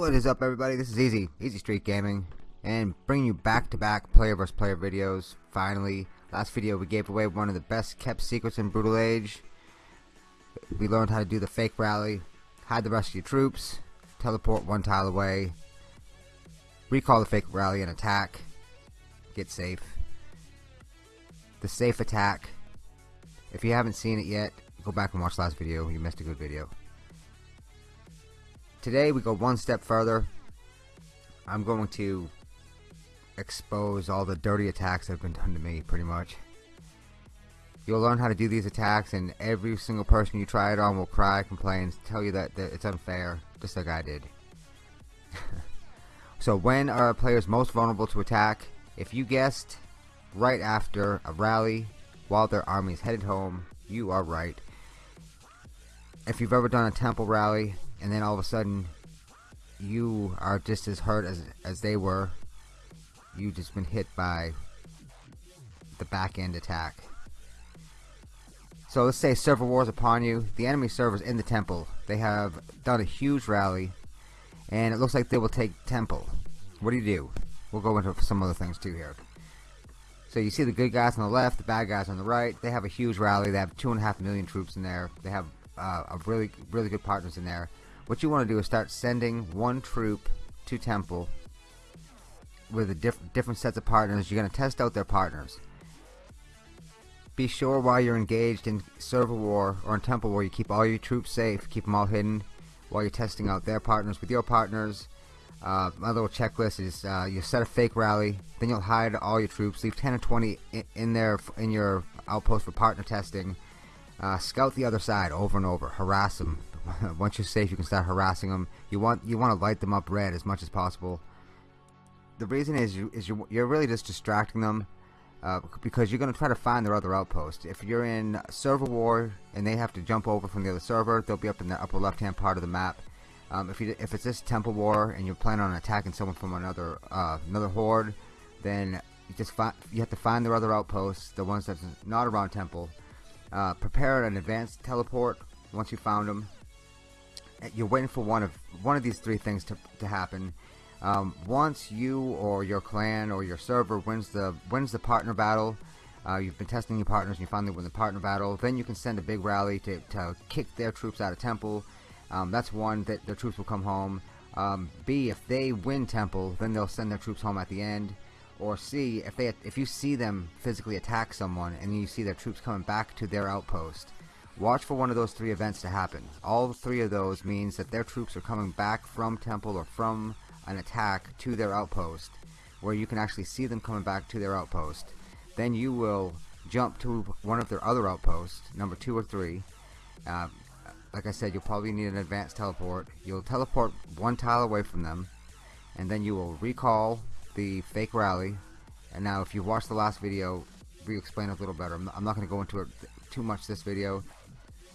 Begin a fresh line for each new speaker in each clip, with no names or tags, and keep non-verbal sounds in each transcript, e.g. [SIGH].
What is up everybody, this is Easy, Easy Street Gaming, and bringing you back-to-back player vs player videos, finally. Last video we gave away one of the best kept secrets in Brutal Age. We learned how to do the fake rally, hide the rest of your troops, teleport one tile away, recall the fake rally and attack, get safe. The safe attack, if you haven't seen it yet, go back and watch last video, you missed a good video. Today we go one step further. I'm going to expose all the dirty attacks that have been done to me pretty much. You'll learn how to do these attacks and every single person you try it on will cry, complain, tell you that, that it's unfair, just like I did. [LAUGHS] so when are players most vulnerable to attack? If you guessed right after a rally while their army is headed home, you are right. If you've ever done a temple rally and then all of a sudden you are just as hurt as, as they were. You just been hit by the back end attack. So let's say server wars upon you. The enemy servers in the temple. They have done a huge rally and it looks like they will take temple. What do you do? We'll go into some other things too here. So you see the good guys on the left the bad guys on the right. They have a huge rally. They have two and a half million troops in there. They have uh, a really really good partners in there what you want to do is start sending one troop to temple with a diff different sets of partners. You're going to test out their partners. Be sure while you're engaged in server war or in temple war you keep all your troops safe keep them all hidden while you're testing out their partners with your partners. Uh, my little checklist is uh, you set a fake rally then you'll hide all your troops leave 10 or 20 in, in there in your outpost for partner testing. Uh, scout the other side over and over harass them [LAUGHS] once you're safe you can start harassing them you want you want to light them up red as much as possible. The reason is you is you, you're really just distracting them uh, because you're going to try to find their other outpost. If you're in server war and they have to jump over from the other server they'll be up in the upper left hand part of the map. Um, if you if it's this temple war and you're planning on attacking someone from another uh, another horde then you just find you have to find their other outposts the ones that's not around temple. Uh, prepare an advanced teleport once you found them you're waiting for one of one of these three things to, to happen. Um, once you or your clan or your server wins the wins the partner battle uh, you've been testing your partners and you finally win the partner battle then you can send a big rally to, to kick their troops out of temple. Um, that's one that their troops will come home. Um, B if they win temple then they'll send their troops home at the end. Or C if they if you see them physically attack someone and you see their troops coming back to their outpost Watch for one of those three events to happen. All three of those means that their troops are coming back from temple or from an attack to their outpost where you can actually see them coming back to their outpost. Then you will jump to one of their other outposts, number two or three. Uh, like I said, you'll probably need an advanced teleport. You'll teleport one tile away from them, and then you will recall the fake rally. And now, if you watched the last video, we explain a little better. I'm not, not going to go into it too much this video.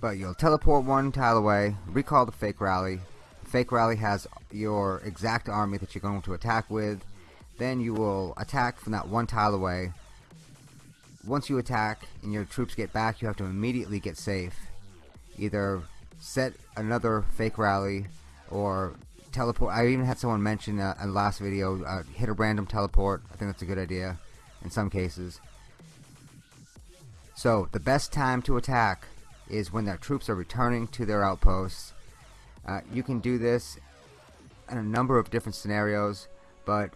But you'll teleport one tile away, recall the fake rally. Fake rally has your exact army that you're going to attack with. Then you will attack from that one tile away. Once you attack and your troops get back, you have to immediately get safe. Either set another fake rally or teleport. I even had someone mention uh, in the last video, uh, hit a random teleport. I think that's a good idea in some cases. So the best time to attack is when their troops are returning to their outposts. Uh, you can do this in a number of different scenarios, but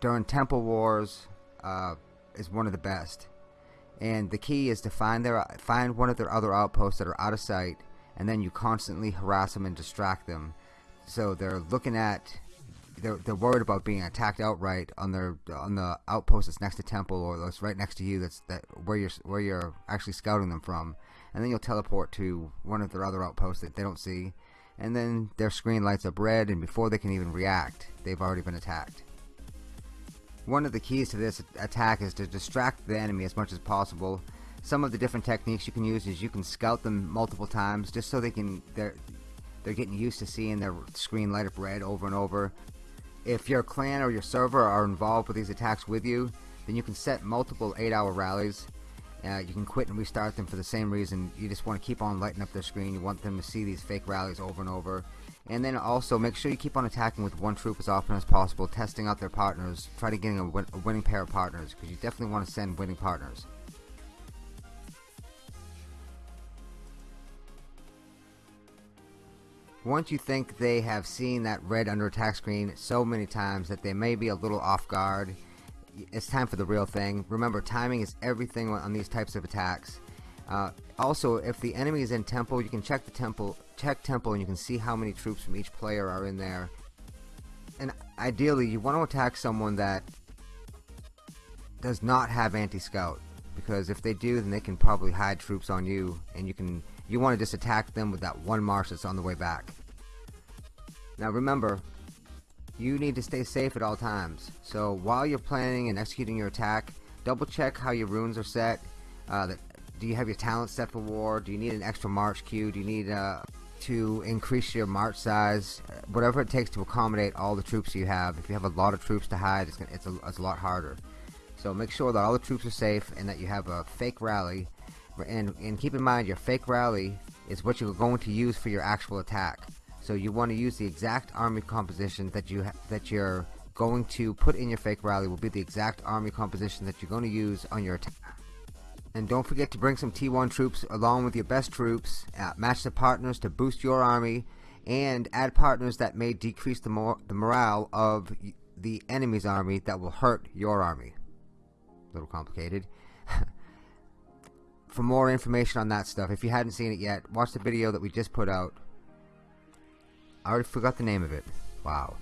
during Temple Wars uh, is one of the best. And the key is to find their find one of their other outposts that are out of sight, and then you constantly harass them and distract them. So they're looking at they're, they're worried about being attacked outright on their on the outpost that's next to temple or that's right next to you that's that where you're where you're actually scouting them from and then you'll teleport to one of their other outposts that they don't see. And then their screen lights up red and before they can even react they've already been attacked. One of the keys to this attack is to distract the enemy as much as possible. Some of the different techniques you can use is you can scout them multiple times just so they can they're they're getting used to seeing their screen light up red over and over. If your clan or your server are involved with these attacks with you then you can set multiple 8 hour rallies uh, you can quit and restart them for the same reason. You just want to keep on lighting up their screen. You want them to see these fake rallies over and over. and then also make sure you keep on attacking with one troop as often as possible testing out their partners try to getting a, win a winning pair of partners because you definitely want to send winning partners once you think they have seen that red under attack screen so many times that they may be a little off guard it's time for the real thing. Remember timing is everything on these types of attacks. Uh, also if the enemy is in temple you can check the temple check temple and you can see how many troops from each player are in there. And ideally you want to attack someone that does not have anti-scout because if they do then they can probably hide troops on you and you can you want to just attack them with that one march that's on the way back. Now remember, you need to stay safe at all times. So while you're planning and executing your attack, double check how your runes are set. Uh, do you have your talent set for war? Do you need an extra march queue? Do you need uh, to increase your march size? Whatever it takes to accommodate all the troops you have. If you have a lot of troops to hide, it's, gonna, it's, a, it's a lot harder. So make sure that all the troops are safe and that you have a fake rally and, and keep in mind your fake rally is what you're going to use for your actual attack so you want to use the exact army composition that you that you're going to put in your fake rally will be the exact army composition that you're going to use on your attack. And don't forget to bring some T1 troops along with your best troops uh, match the partners to boost your army and add partners that may decrease the, mor the morale of the enemy's army that will hurt your army. A little complicated. [LAUGHS] For more information on that stuff, if you hadn't seen it yet, watch the video that we just put out. I already forgot the name of it. Wow.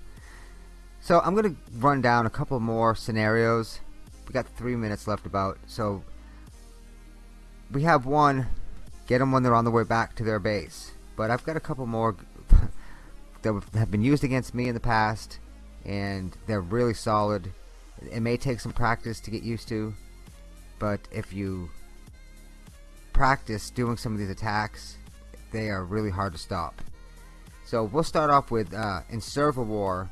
So I'm going to run down a couple more scenarios. We got three minutes left about. So we have one, get them when they're on the way back to their base. But I've got a couple more [LAUGHS] that have been used against me in the past. And they're really solid. It may take some practice to get used to. But if you practice doing some of these attacks, they are really hard to stop. So we'll start off with uh, in server war.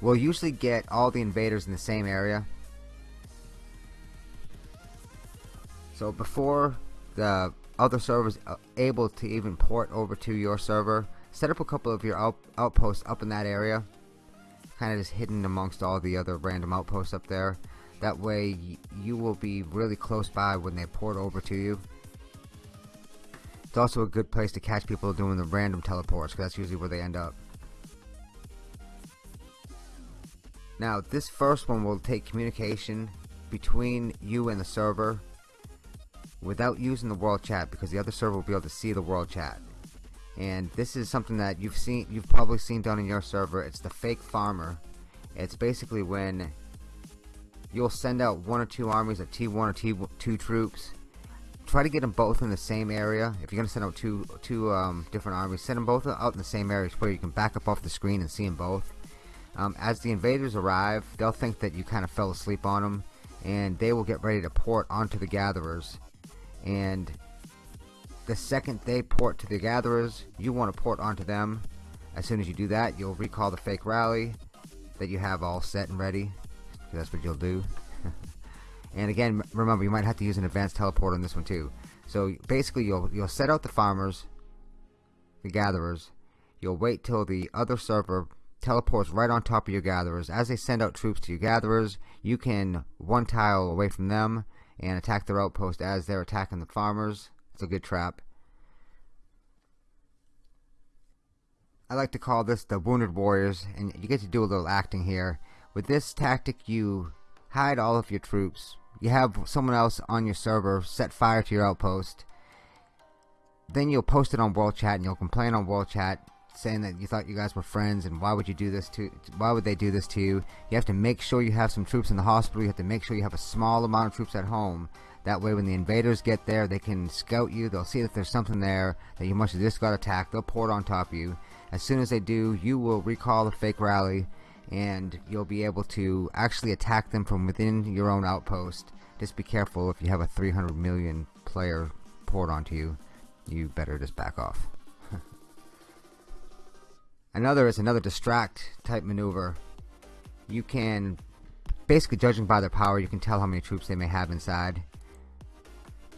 We'll usually get all the invaders in the same area. So before the other servers are able to even port over to your server, set up a couple of your out outposts up in that area. Kind of just hidden amongst all the other random outposts up there. That way you will be really close by when they port over to you. It's also a good place to catch people doing the random teleports because that's usually where they end up. Now this first one will take communication between you and the server without using the world chat because the other server will be able to see the world chat. And this is something that you've seen you've probably seen done in your server. It's the fake farmer. It's basically when you'll send out one or two armies of T1 or T2 troops. Try to get them both in the same area. If you're going to send out two two um, different armies, send them both out in the same area where you can back up off the screen and see them both. Um, as the invaders arrive, they'll think that you kind of fell asleep on them, and they will get ready to port onto the gatherers. And the second they port to the gatherers, you want to port onto them. As soon as you do that, you'll recall the fake rally that you have all set and ready that's what you'll do. [LAUGHS] and again, remember, you might have to use an advanced teleport on this one too. So basically, you'll you'll set out the farmers, the gatherers. You'll wait till the other server teleports right on top of your gatherers. As they send out troops to your gatherers, you can one tile away from them and attack their outpost as they're attacking the farmers. It's a good trap. I like to call this the Wounded Warriors, and you get to do a little acting here. With this tactic, you hide all of your troops. You have someone else on your server set fire to your outpost. Then you'll post it on World Chat and you'll complain on World Chat saying that you thought you guys were friends and why would you do this to why would they do this to you? You have to make sure you have some troops in the hospital. You have to make sure you have a small amount of troops at home. That way when the invaders get there they can scout you. They'll see that there's something there that you must have just got attacked. They'll port on top of you. As soon as they do you will recall the fake rally and you'll be able to actually attack them from within your own outpost. Just be careful if you have a 300 million player port onto you, you better just back off. [LAUGHS] another is another distract type maneuver. You can, basically judging by their power, you can tell how many troops they may have inside.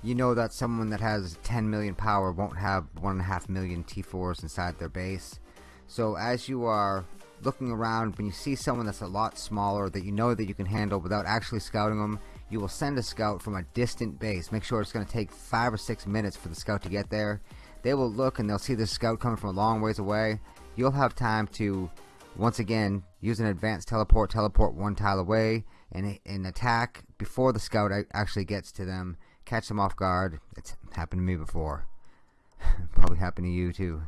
you know that someone that has 10 million power won't have 1.5 million T4s inside their base. So as you are looking around, when you see someone that's a lot smaller that you know that you can handle without actually scouting them, you will send a scout from a distant base. Make sure it's going to take 5 or 6 minutes for the scout to get there. They will look and they'll see the scout coming from a long ways away. You'll have time to, once again, use an advanced teleport, teleport one tile away, and, and attack before the scout actually gets to them. Catch them off guard. It's happened to me before. [LAUGHS] Probably happened to you too.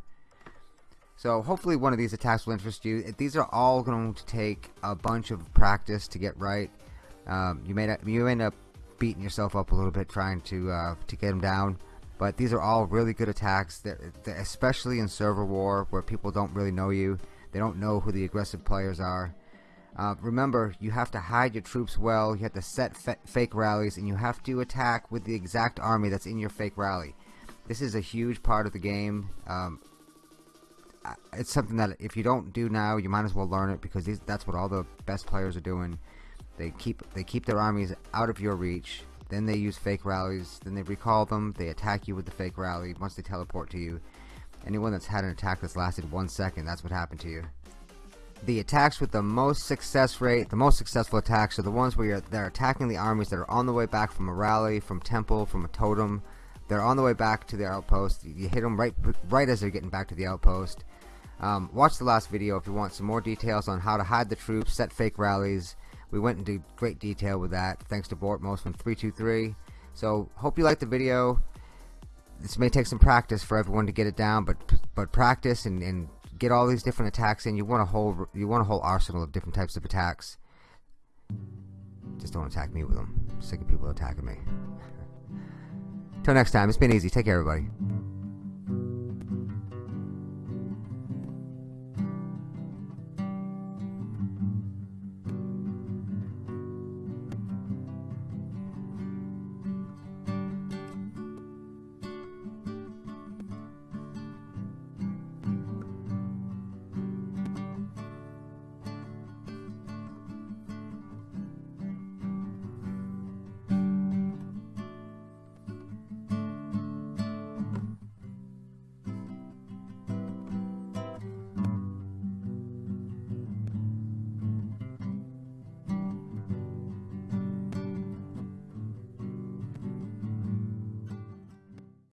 So hopefully one of these attacks will interest you. These are all going to take a bunch of practice to get right. Um, you may not, you end up beating yourself up a little bit trying to uh, to get them down. But these are all really good attacks, especially in server war where people don't really know you. They don't know who the aggressive players are. Uh, remember, you have to hide your troops well. You have to set fake rallies, and you have to attack with the exact army that's in your fake rally. This is a huge part of the game. Um, it's something that if you don't do now, you might as well learn it because these, that's what all the best players are doing. They keep they keep their armies out of your reach. Then they use fake rallies. Then they recall them. They attack you with the fake rally once they teleport to you. Anyone that's had an attack that's lasted one second, that's what happened to you. The attacks with the most success rate, the most successful attacks are the ones where they're attacking the armies that are on the way back from a rally, from temple, from a totem. They're on the way back to their outpost. You hit them right, right as they're getting back to the outpost. Um, watch the last video if you want some more details on how to hide the troops, set fake rallies. We went into great detail with that thanks to Bortmos from 323. So hope you liked the video. This may take some practice for everyone to get it down, but but practice and, and get all these different attacks in. You want a whole you want a whole arsenal of different types of attacks. Just don't attack me with them. I'm sick of people attacking me. [LAUGHS] Till next time, it's been easy. Take care, everybody.